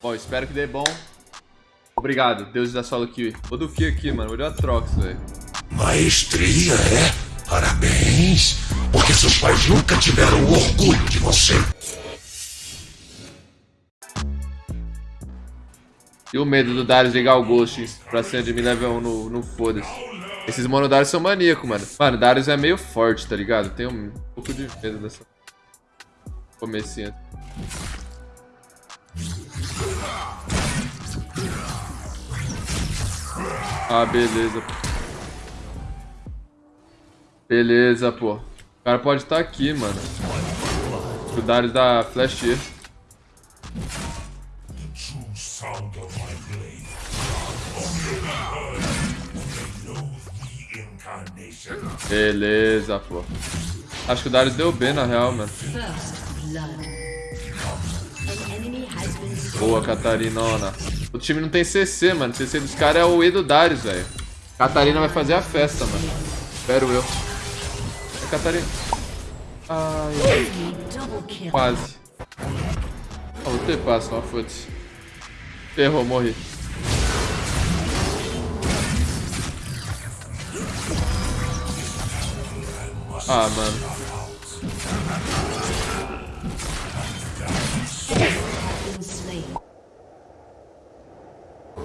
Bom, espero que dê bom. Obrigado, Deus da solo kill. Vou do Fia aqui, mano. Vou dar Trox, velho. Maestria, é? Parabéns! Porque seus pais nunca tiveram orgulho de você. E o medo do Darius ligar o Ghost pra cima de mim level 1 no, no foda-se. Esses monodarius são maníacos, mano. Mano, Darius é meio forte, tá ligado? Tenho um pouco de medo dessa comecinho. Ah, beleza. Beleza, pô. O cara pode estar tá aqui, mano. Darius da Flash. Beleza, pô. Acho que o Darius deu B na real, mano. Boa, Catarinona. O time não tem CC, mano. O CC dos caras é o E do Darius, velho. Catarina vai fazer a festa, mano. Espero eu. É Catarina. Ai, quase. Ah, vou ter passo, ó, foda-se. Errou, morri. Ah, mano.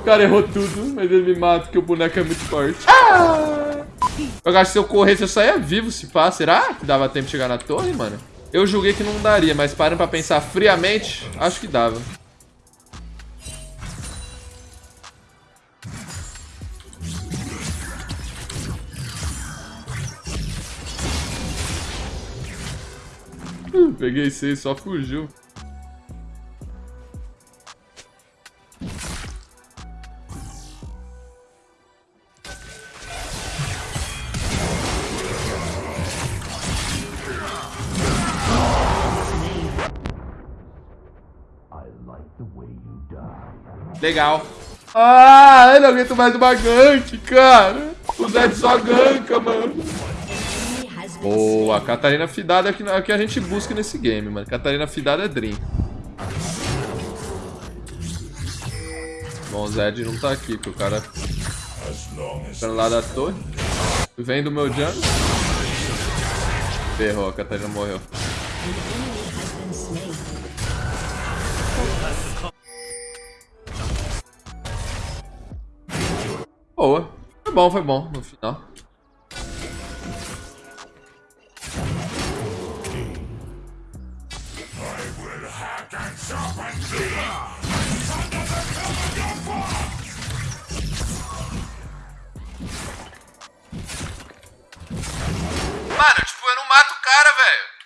O cara errou tudo, mas ele me mata porque o boneco é muito forte. Ah! Eu acho que se eu corresse eu saia vivo, se pá. Será que dava tempo de chegar na torre, mano? Eu julguei que não daria, mas parando pra pensar friamente, acho que dava. Peguei seis, só fugiu. Legal. Ah, eu não aguento mais uma gank, cara. O Zed só ganka, mano. Boa, Catarina Fidada é, é o que a gente busca nesse game, mano. Catarina Fidada é Dream. Bom, o Zed não tá aqui, porque o cara tá lá da torre. Vem do meu jungle. Ferrou, a Catarina morreu. Bom, foi bom no final. Mano, tipo, eu não mato o cara, velho.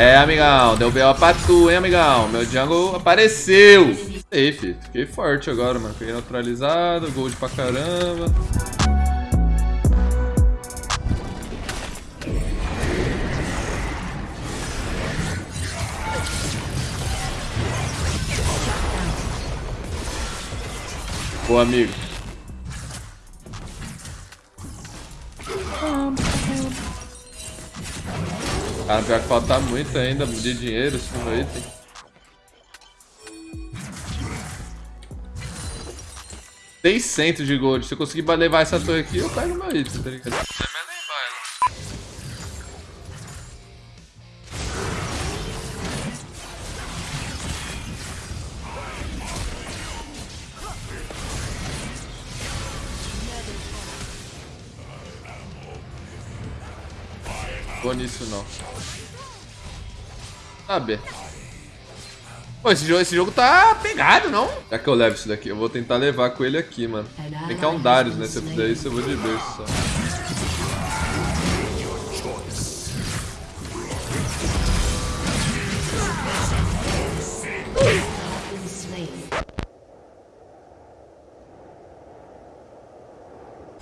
É, amigão, deu B.O. pra tu, hein, amigão. Meu jungle apareceu. Aí, filho. Fiquei forte agora, mano. Fiquei neutralizado, gold pra caramba. Boa, amigo. Cara, pior que falta muito ainda de dinheiro esse fundo item. Seiscentos de gold. Se eu conseguir levar essa torre aqui, eu pego meu item, tá ligado? Vou nisso não. Sabe? Pô, esse jogo, esse jogo tá pegado, não? Já que eu levo isso daqui, eu vou tentar levar com ele aqui, mano. Tem que é um Darius, né? Se eu fizer isso, eu vou de berço só.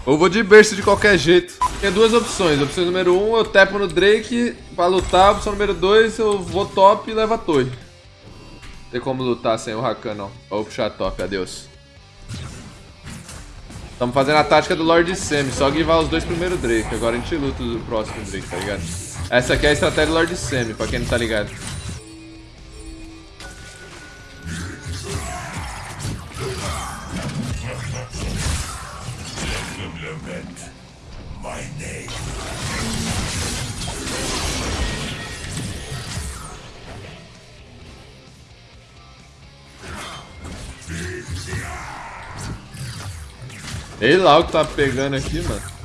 Ou vou de berço de qualquer jeito. Tem duas opções. Opção número 1, um, eu tepo no Drake pra lutar. Opção número 2, eu vou top e levo a torre. tem como lutar sem o Rakan, não. Vou puxar top, adeus. Estamos fazendo a tática do Lord Semi, só guivar os dois primeiros Drake. Agora a gente luta o próximo Drake, tá ligado? Essa aqui é a estratégia do Lord Semi, pra quem não tá ligado. My name. Lá o que tá pegando aqui, mano.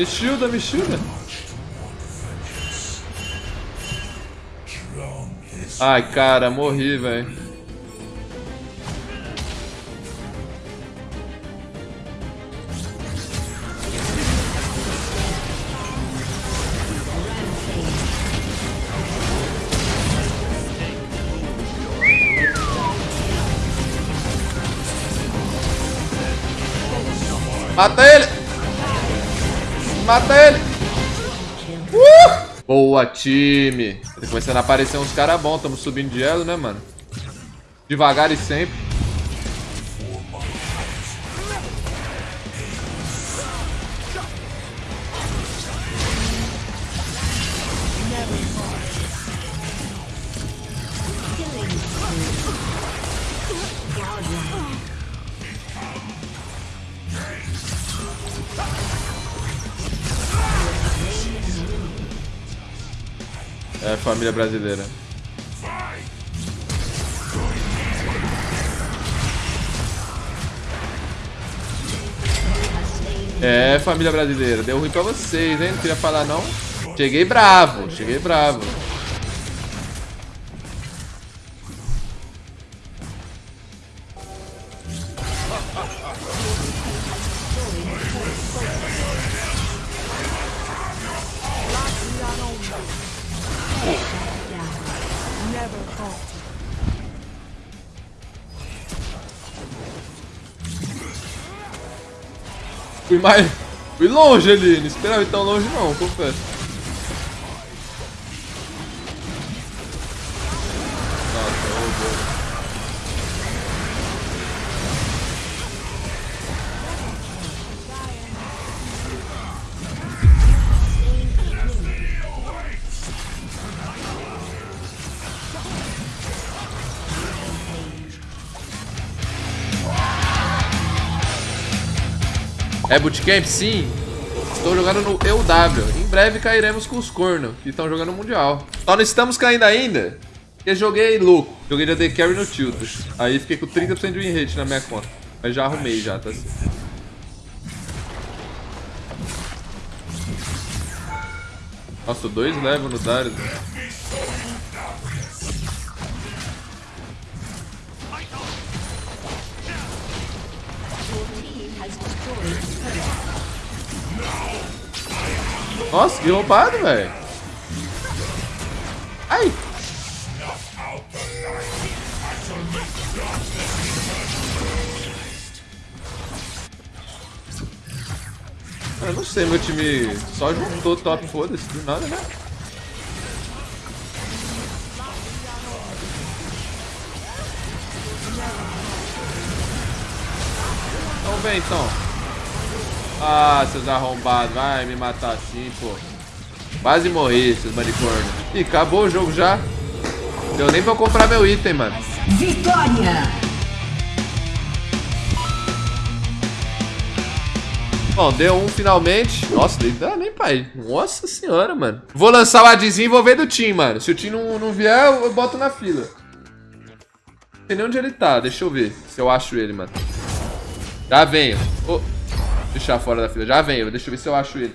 Me shielda, me shielda. Ai, cara, morri, velho. Mata ele! Mata ele! Uh! Boa, time! Tá começando a aparecer uns caras bons. Tamo subindo de elo, né, mano? Devagar e sempre. É, família brasileira. É, família brasileira. Deu ruim pra vocês, hein? Não queria falar, não. Cheguei bravo, cheguei bravo. Fui mais... Fui longe não esperava ir tão longe não, confesso. É bootcamp? Sim. Estou jogando no EUW. Em breve cairemos com os cornos, que estão jogando o Mundial. Só não estamos caindo ainda, porque joguei louco. Joguei de AD Carry no Tiltus. Aí fiquei com 30% de win rate na minha conta. Mas já arrumei já, tá assim. Nossa, dois level no Darius. Nossa, que roubado, velho. Ai. Eu não sei, meu time só juntou top, foda-se, do nada, né? Então vem, então. Ah, seus arrombados. Vai me matar assim, pô. Quase morri, seus manicórnios. Ih, acabou o jogo já. Deu nem pra eu comprar meu item, mano. Vitória! Bom, deu um finalmente. Nossa, dá nem pai. Nossa senhora, mano. Vou lançar o adzinho e vou ver do time, mano. Se o time não, não vier, eu boto na fila. Não sei nem onde ele tá. Deixa eu ver se eu acho ele, mano. Já venho. Oh deixar fora da fila. Já venho, deixa eu ver se eu acho ele.